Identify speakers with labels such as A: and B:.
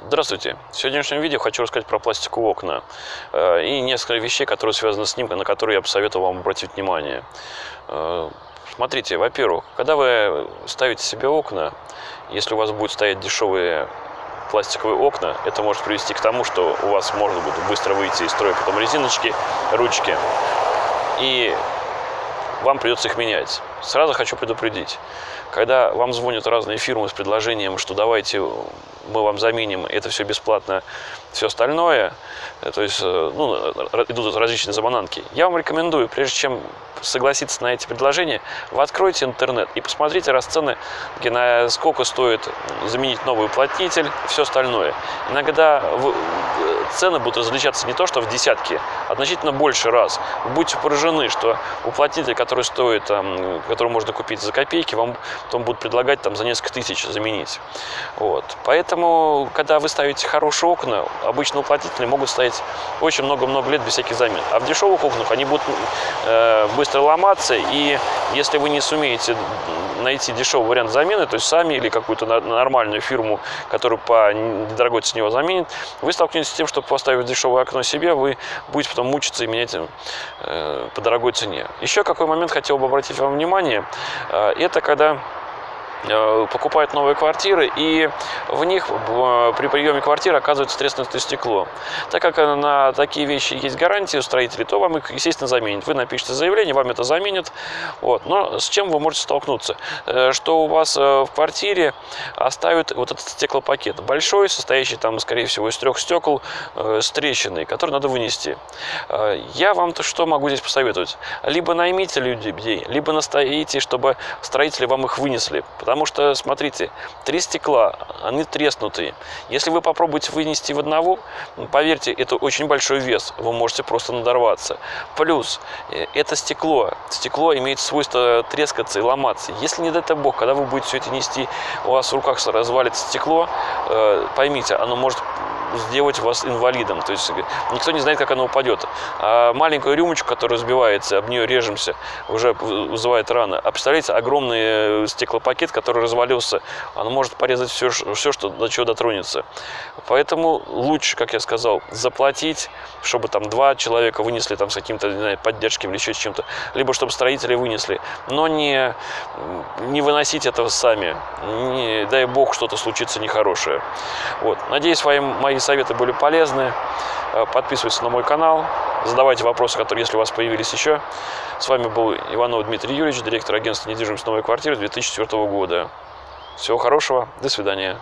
A: Здравствуйте! В сегодняшнем видео хочу рассказать про пластиковые окна э, и несколько вещей, которые связаны с ним, на которые я бы советовал вам обратить внимание. Э, смотрите, во-первых, когда вы ставите себе окна, если у вас будут стоять дешевые пластиковые окна, это может привести к тому, что у вас можно будет быстро выйти из строя потом резиночки, ручки, и вам придется их менять. Сразу хочу предупредить, когда вам звонят разные фирмы с предложением, что давайте мы вам заменим, это все бесплатно, все остальное, то есть э, ну, идут различные замананки, я вам рекомендую, прежде чем согласиться на эти предложения, вы откройте интернет и посмотрите расцены, на сколько стоит заменить новый уплотнитель, все остальное. Иногда вы, цены будут различаться не то, что в десятки, а значительно больше раз. Вы будете поражены, что уплотнитель, который стоит, который можно купить за копейки, вам потом будут предлагать там за несколько тысяч заменить. Вот. Поэтому, когда вы ставите хорошие окна, обычно уплотнители могут стоять очень много-много лет без всяких замен. А в дешевых окнах они будут э, быстро ломаться, и если вы не сумеете найти дешевый вариант замены, то есть сами или какую-то нормальную фирму, которую по недорогой цене его заменит, вы столкнетесь с тем, что поставив дешевое окно себе, вы будете потом мучиться и менять э, по дорогой цене. Еще какой момент хотел бы обратить вам внимание, э, это когда покупают новые квартиры, и в них при приеме квартиры оказывается треснутое стекло. Так как на такие вещи есть гарантия у строителей, то вам их, естественно, заменят. Вы напишите заявление, вам это заменят. Вот. Но с чем вы можете столкнуться? Э, что у вас э, в квартире оставят вот этот стеклопакет. Большой, состоящий там, скорее всего, из трех стекол с трещиной, который надо вынести. Я вам-то что могу здесь посоветовать? Либо наймите людей, либо настоите, чтобы строители вам их вынесли. Потому что, смотрите, три стекла, они треснутые. Если вы попробуете вынести в одного, поверьте, это очень большой вес, вы можете просто надорваться. Плюс, э, это стекло. Стекло имеет свойство трескаться и ломаться. Если не дай бог, когда вы будете все это нести, у вас в руках развалится стекло, э, поймите, оно может сделать вас инвалидом. То есть никто не знает, как оно упадет. А маленькую рюмочку, которая разбивается, об нее режемся, уже вызывает раны. А представляете, огромный э, стеклопакет, который развалился, оно может порезать все, все что, до чего дотронется. Поэтому лучше, как я сказал, заплатить, чтобы там два человека вынесли там с каким-то поддержкой или еще чем-то, либо чтобы строители вынесли, но не, не выносить этого сами. Не, дай бог, что-то случится нехорошее. Вот. Надеюсь, мои, мои советы были полезны. Э, подписывайтесь на мой канал, задавайте вопросы, которые, если у вас появились еще. С вами был Иванов Дмитрий Юрьевич, директор агентства недвижимости «Новая квартира» 2004 года. Всего хорошего, до свидания.